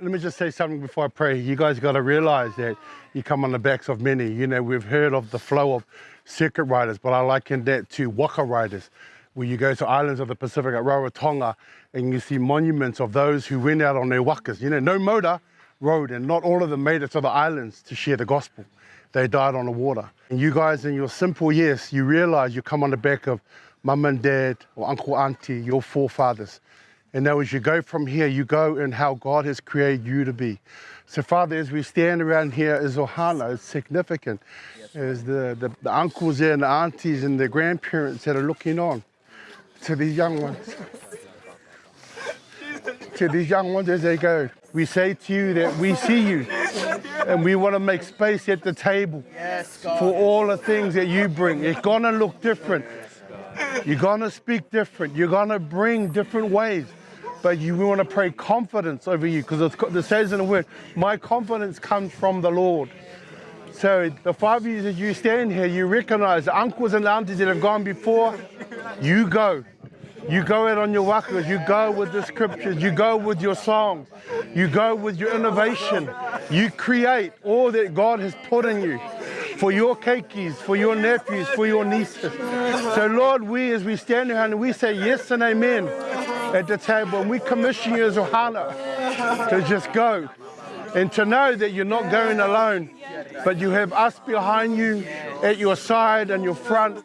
Let me just say something before I pray. You guys got to realize that you come on the backs of many. You know, we've heard of the flow of circuit riders, but I liken that to waka riders, where you go to islands of the Pacific at Rarotonga and you see monuments of those who went out on their wakas. You know, no motor road, and not all of them made it to the islands to share the gospel they died on the water. And you guys, in your simple yes, you realize you come on the back of mum and dad or uncle, auntie, your forefathers. And now, as you go from here, you go in how God has created you to be. So, Father, as we stand around here, is ohana, it's significant. As the, the, the uncles there, and the aunties, and the grandparents that are looking on to these young ones to these young ones as they go, we say to you that we see you and we want to make space at the table for all the things that you bring. It's going to look different. You're going to speak different. You're going to bring different ways. But you want to pray confidence over you because it says in the word, my confidence comes from the Lord. So the five years that you stand here, you recognize the uncles and aunties that have gone before, you go. You go out on your wakas, you go with the scriptures, you go with your song, you go with your innovation, you create all that God has put in you for your keikis, for your nephews, for your nieces. So Lord, we as we stand here and we say yes and amen at the table and we commission you as ohana to just go and to know that you're not going alone but you have us behind you, at your side and your front